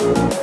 Música